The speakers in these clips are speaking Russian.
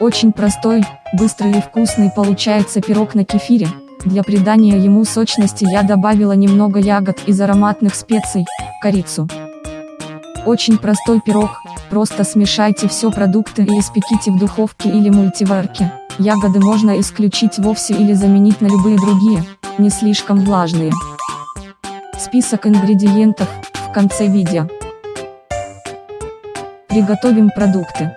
Очень простой, быстрый и вкусный получается пирог на кефире. Для придания ему сочности я добавила немного ягод из ароматных специй, корицу. Очень простой пирог, просто смешайте все продукты и испеките в духовке или мультиварке. Ягоды можно исключить вовсе или заменить на любые другие, не слишком влажные. Список ингредиентов, в конце видео. Приготовим продукты.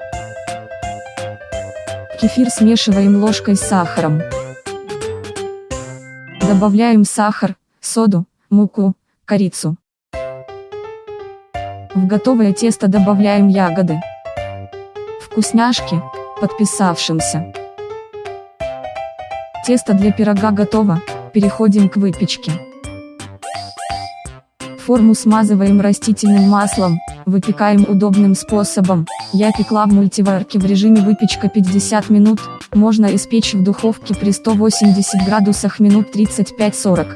Кефир смешиваем ложкой с сахаром. Добавляем сахар, соду, муку, корицу. В готовое тесто добавляем ягоды. Вкусняшки, подписавшимся. Тесто для пирога готово, переходим к выпечке. Форму смазываем растительным маслом, выпекаем удобным способом. Я пекла в мультиварке в режиме выпечка 50 минут, можно испечь в духовке при 180 градусах минут 35-40.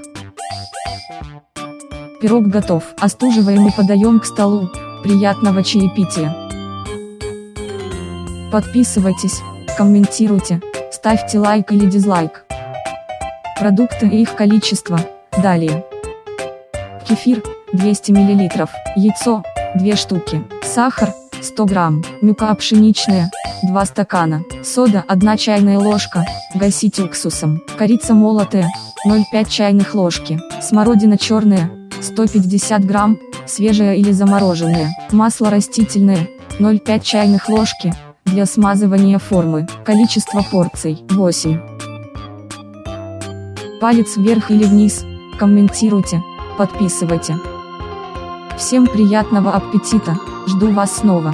Пирог готов, остуживаем и подаем к столу. Приятного чаепития! Подписывайтесь, комментируйте, ставьте лайк или дизлайк. Продукты и их количество, далее. Кефир, 200 мл, яйцо, 2 штуки, сахар, 100 грамм, мука пшеничная, 2 стакана, сода 1 чайная ложка, гасить уксусом, корица молотая, 0,5 чайных ложки, смородина черная, 150 грамм, свежая или замороженная, масло растительное, 0,5 чайных ложки, для смазывания формы, количество порций, 8. Палец вверх или вниз, комментируйте, подписывайте. Всем приятного аппетита, жду вас снова.